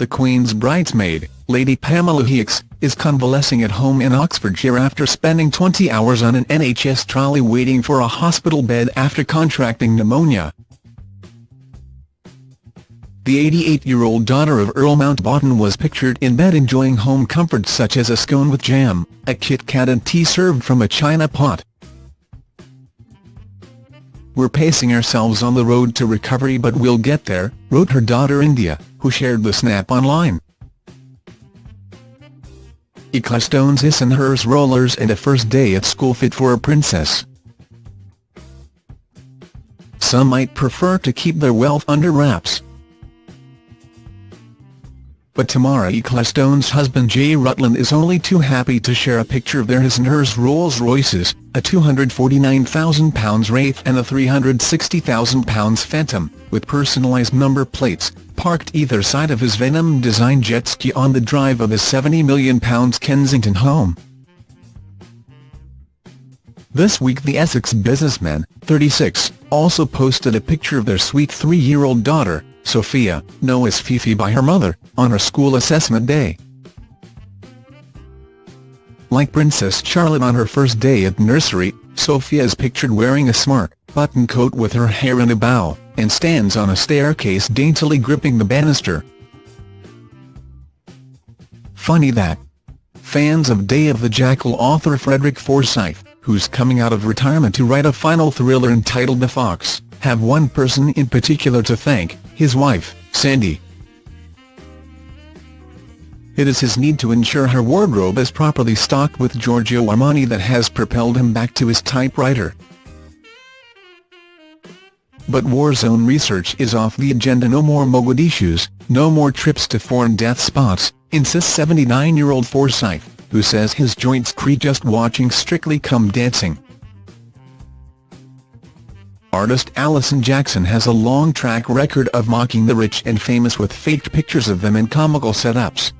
the Queen's bridesmaid, Lady Pamela Hicks, is convalescing at home in Oxfordshire after spending 20 hours on an NHS trolley waiting for a hospital bed after contracting pneumonia. The 88-year-old daughter of Earl Mountbatten was pictured in bed enjoying home comforts such as a scone with jam, a Kit Kat and tea served from a china pot. We're pacing ourselves on the road to recovery but we'll get there, wrote her daughter India, who shared the snap online. Ecclestone's his and hers rollers and a first day at school fit for a princess. Some might prefer to keep their wealth under wraps. But Tamara Ecclestone's husband Jay Rutland is only too happy to share a picture of their his and hers Rolls-Royces, a £249,000 Wraith and a £360,000 Phantom, with personalised number plates, parked either side of his Venom-designed jet ski on the drive of his £70 million Kensington home. This week the Essex businessman, 36, also posted a picture of their sweet three-year-old daughter, Sophia, known as Fifi by her mother, on her school assessment day. Like Princess Charlotte on her first day at nursery, Sophia is pictured wearing a smart, button coat with her hair in a bow, and stands on a staircase daintily gripping the banister. Funny that. Fans of Day of the Jackal author Frederick Forsyth, who's coming out of retirement to write a final thriller entitled The Fox, have one person in particular to thank, his wife, Sandy. It is his need to ensure her wardrobe is properly stocked with Giorgio Armani that has propelled him back to his typewriter. But war zone research is off the agenda no more Mogadishus, no more trips to foreign death spots, insists 79-year-old Forsyth, who says his joints creak just watching Strictly Come Dancing. Artist Alison Jackson has a long track record of mocking the rich and famous with faked pictures of them in comical setups.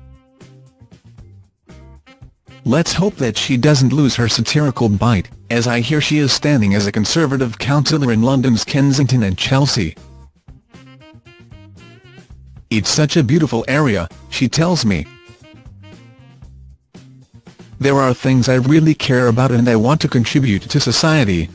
Let's hope that she doesn't lose her satirical bite, as I hear she is standing as a Conservative councillor in London's Kensington and Chelsea. It's such a beautiful area, she tells me. There are things I really care about and I want to contribute to society,